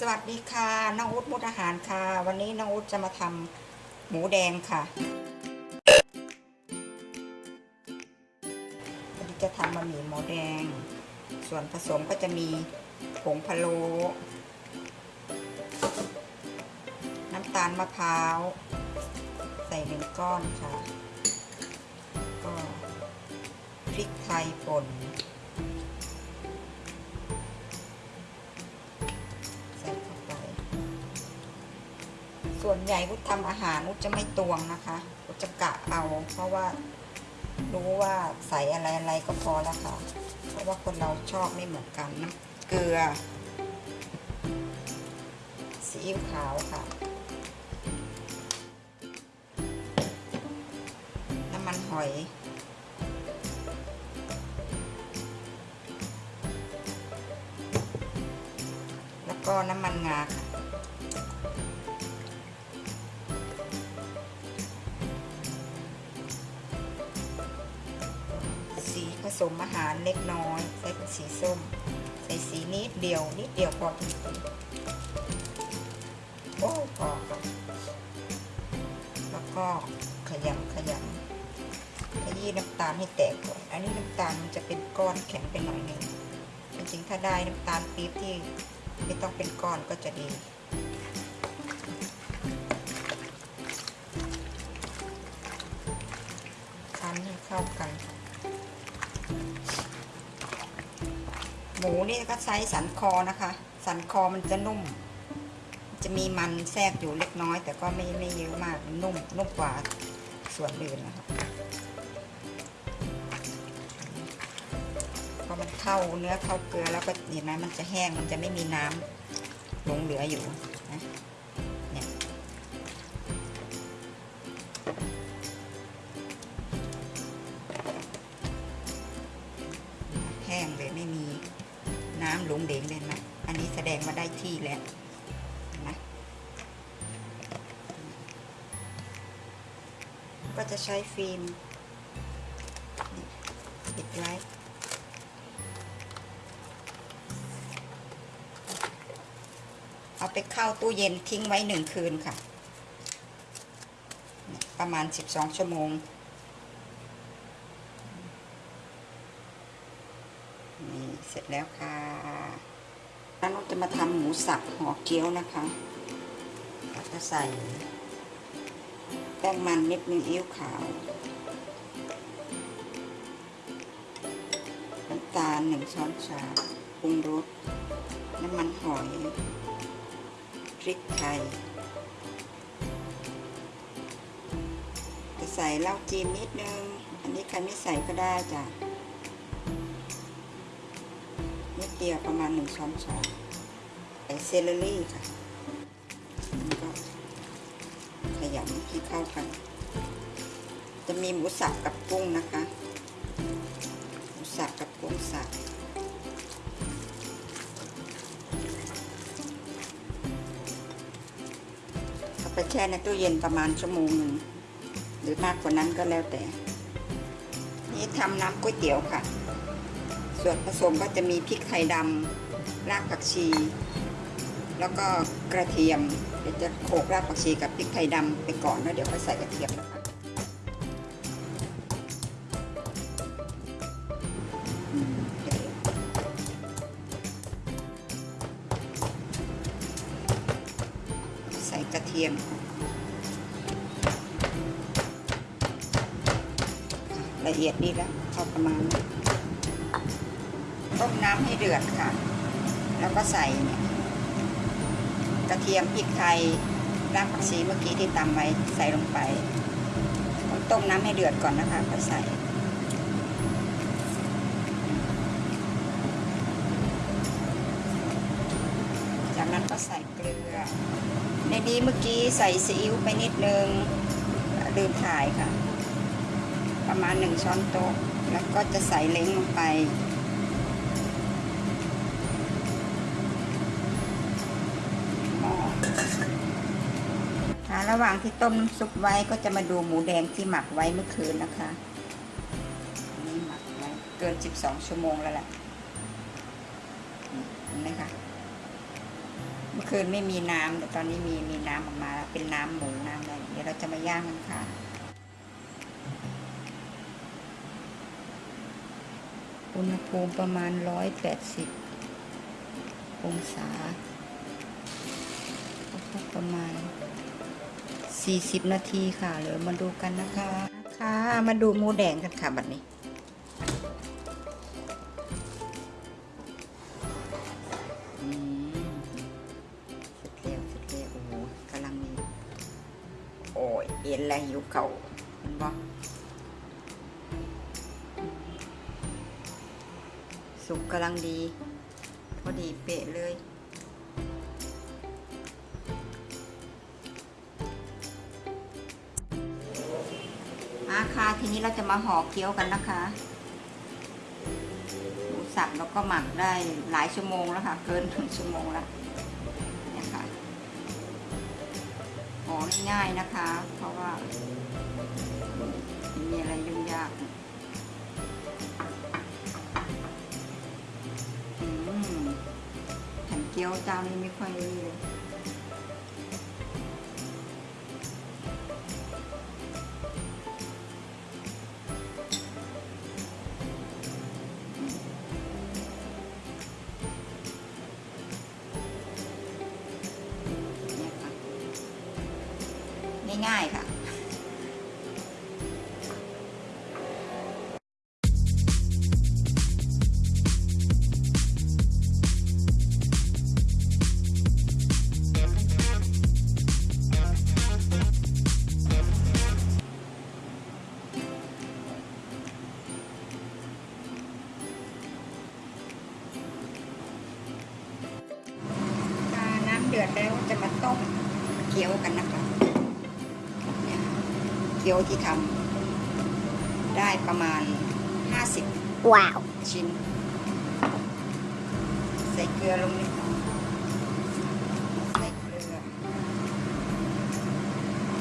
สวัสดีค่ะน้องอุ๊ดมุดอาหารค่ะ วันนี้น้องอุ๊ดจะมาทำหมูแดงค่ะวันนี้จะทำบะหมี่หมูแดง ส่วนผสมก็จะมีผงพะโล้น้ำตาลมะพร้าว ใส่หนึ่งก้อนค่ะ ก็พริกไทยป่น วนใหญ่อุดทำอาหารอุดจะไม่ตวงนะคะอุดจะกะเอาเพราะว่า รู้ว่าใส่อะไรอะไรก็พอแล้วค่ะ เพราะว่าคนเราชอบไม่เหมือนกันน้ำเกลือซีอิ๊วขาวค่ะ น้ำมันหอยแล้วก็น้ำมันงาค่ะ ผสมอาหารเล็กน้อย ใส่เป็นสีส้ม ใส่สีนิดเดียวนิดเดียวพอจริงโอ้พอแล้วก็ขยำขยำขยี้น้ำตาลให้แตกก่อน อันนี้น้ำตาลมันจะเป็นก้อนแข็งไปหน่อยนึงจริงๆถ้าได้น้ำตาลปี๊บที่ไม่ต้องเป็นก้อนก็จะดีคั้นให้เข้ากัน มูนี่ก็ใช้สันคอนะคะ สันคอมันจะนุ่ม จะมีมันแทรกอยู่เล็กน้อย แต่ก็ไม่ไม่เยอะมากนุ่มนุ่มกว่าส่วนอื่นนะคะพอมันเข้าเนื้อเข้าเกลือแล้วก็เห็นไหมมันจะแห้งมันจะไม่มีน้ำหลงเหลืออยู่นะ ก็จะใช้ฟิล์มปิดไว้เอาไปเข้าตู้เย็นทิ้งไว้หนึ่งคืนค่ะ ประมาณ 12 ชั่วโมง นี่เสร็จแล้วค่ะแล้วเราจะมาทำหมูสับห่อเกี๊ยวนะคะเราจะใส่ แป้งมันนิดนึงอิ้วขาว น้ำตาลหนึ่งช้อนชาปรุงรส น้ำมันหอย พริกไทย จะใส่เหล้าจีนนิดนึง อันนี้ใครไม่ใส่ก็ได้จ้ะนิดเดียวประมาณหนึ่งช้อนชาใส่เซเลอรี่ค่ะ ให้เข้ากัน จะมีหมูสับกับกุ้งนะคะ หมูสับกับกุ้งสับเอาไปแช่ในตู้เย็นประมาณชั่วโมงหนึ่งหรือมากกว่านั้นก็แล้วแต่ นี่ทำน้ำก๋วยเตี๋ยวค่ะ ส่วนผสมก็จะมีพริกไทยดำรากผักชี แล้วก็กระเทียมเดี๋ยวจะโขลกรากผักชีกับพริกไทยดำไปก่อนแล้วเดี๋ยวค่อยใส่กระเทียมนะคะใส่กระเทียมละเอียดดีแล้วพอประมาณต้มน้ำให้เดือดค่ะ แล้วก็ใส่เนี่ย กระเทียมพริกไทยรากผักชีเมื่อกี้ที่ตำไว้ใส่ลงไปต้องต้มน้ำให้เดือดก่อนนะคะค่อยใส่ จากนั้นก็ใส่เกลือ ในนี้เมื่อกี้ใส่ซีอิ๊วไปนิดนึงลืมถ่ายค่ะ ประมาณหนึ่งช้อนโต๊ะ แล้วก็จะใส่เล้งลงไป ระหว่างที่ต้มน้ำซุปไว้ก็จะมาดูหมูแดงที่หมักไว้เมื่อคืนนะคะนนี่หมักไว้เกิน 12 ชั่วโมงแล้วแหละนี่เห็นไหมคะเมื่อคืนไม่มีน้ำแต่ตอนนี้มีมีน้ำออกมาแล้วเป็นน้ำหมูน้ำอะไรเดี๋ยวเราจะมาย่างกันค่ะอุณหภูมิประมาณร้อยแปดสิบองศาประมาณ สี่สิบนาทีค่ะเดี๋ยวมาดูกันนะคะค่ะมาดูหมูแดงกันค่ะบัดนี้อืมเร็จแล้วเร็วโอ้โหกำลังมีโอ้ยเอ็นแรงอยู่เก่าเห็นบ่สุกกำลังดี พอดีเป๊ะเลย ค่ะ ทีนี้เราจะมาห่อเกี๊ยวกันนะคะหมูสับแล้วก็หมักได้หลายชั่วโมงแล้วค่ะ เกินถึงชั่วโมงแล้วนี่ยค่ะห่อง่ายๆนะคะ เพราะว่าไม่มีอะไรยุ่งยากอืมแผ่นเกี๊ยวเจ้านี้ไม่ค่อยนี่เลย ง่ายๆค่ะน้ำเดือดแล้วจะมาต้มเกี๊ยวกันนะคะ กี๊ยวที่ทำได้ประมาณ 50 ว้าว ชิ้น ใส่เกลือลงนิดหน่อยใส่เกลือ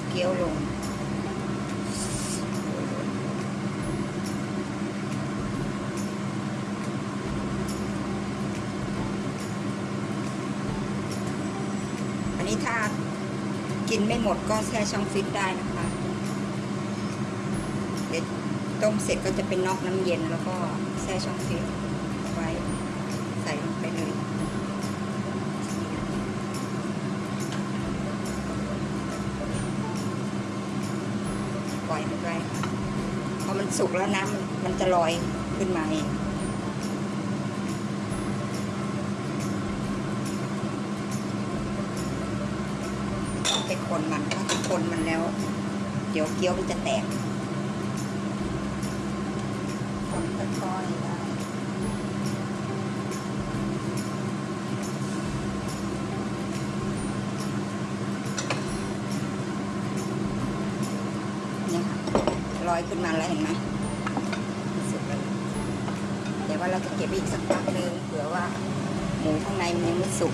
เกี๊ยวลงอันนี้ถ้ากินไม่หมดก็แช่ช่องฟิตได้นะคะ เดี๋ยว ต้มเสร็จก็จะเป็นนอกน้ำเย็นแล้วก็แช่ช่องฟิตไว้ใส่ลงไปเลยปล่อยมันไว้พอมันสุกแล้วน้ำมันมันจะลอยขึ้นมาเองไปคนมันถ้าคนมันแล้ว เดี๋ยวเกี๊ยวมันจะแตก คนค่อยๆได้เนี่ค่ะลอยขึ้นมาแล้วเห็นไหมสุกแล้วเดี๋ยวว่าเราจะเก็บอีกสักพักนึงเผื่อว่าหมูข้างในมันยังไม่สุก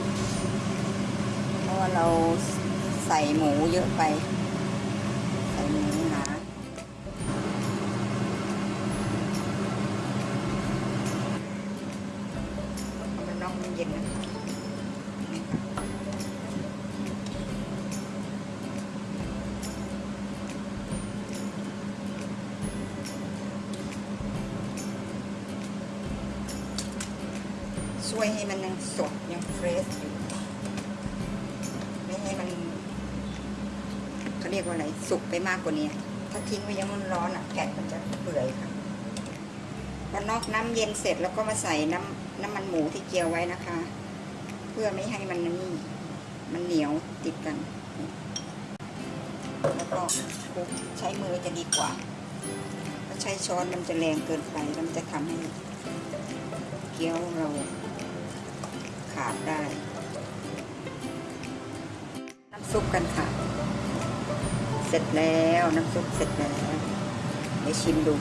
เพราะว่าเราใส่หมูเยอะไป ใส่หมูหนาเอามันนอกมันเย็นนะคะนี่ค่ะช่ วยให้มันยังสดยังเฟรชอยู่ไม่ให้มันเขาเรียกว่าอะไรสุกไปมากกว่านี้ถ้าทิ้งไว้ยังมันร้อนอะแกะมันจะเปื่อยค่ะพอนอกน้ำเย็นเสร็จแล้วก็มาใส่น้ำน้ำมันหมูที่เจียวไว้นะคะ เพื่อไม่ให้มันนี่มันเหนียวติดกัน แล้วก็คลุกใช้มือจะดีกว่าถ้าใช้ช้อนมันจะแรงเกินไปแล้วมันจะทำให้เกี๊ยวเรา ขาดได้ น้ำซุปกันค่ะ เสร็จแล้วน้ำซุปเสร็จแล้วเดี๋ยวชิมดู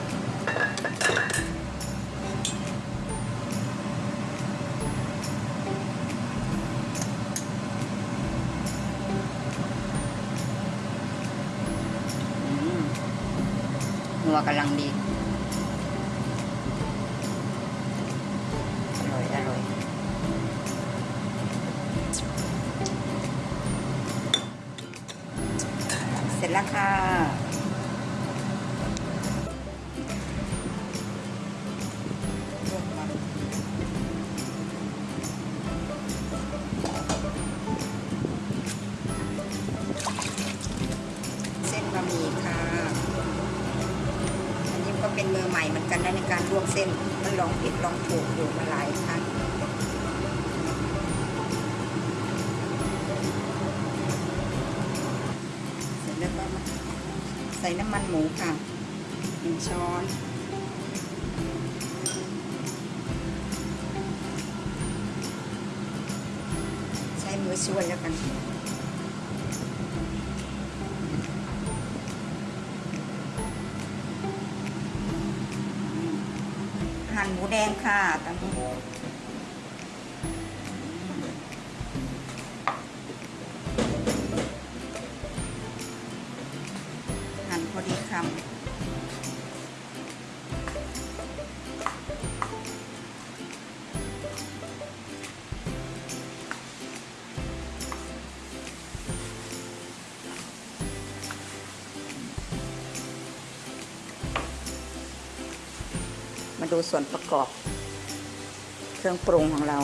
อืมนัวกำลังดี อร่อย อร่อย เส ร็จแล้วค่ะ เส้นบะหมี่ค่ะ อันนี้ก็เป็นมือใหม่เหมือนกันนะในการลวกเส้น มันลองผิดลองถูกอยู่มาหลายครั้ง เสร็จแล้วก็มา ใส่น้ำมันหมูค่ะหนึ่งช้อนใช้มือช่วยแล้วกันหั่นหมูแดงค่ะตอนนี้ พอดีคำมาดูส่วนประกอบ เครื่องปรุงของเรา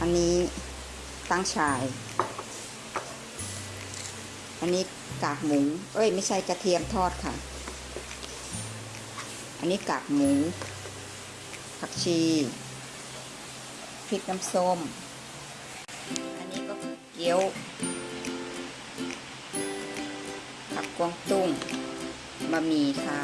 อันนี้ตั้งฉาย อันนี้กากหมู เอ้ย ไม่ใช่กระเทียมทอดค่ะ อันนี้กากหมู ผักชี พริกน้ำส้ม อันนี้ก็เกี๊ยว ผักกวางตุ้งบะหมี่ค่ะ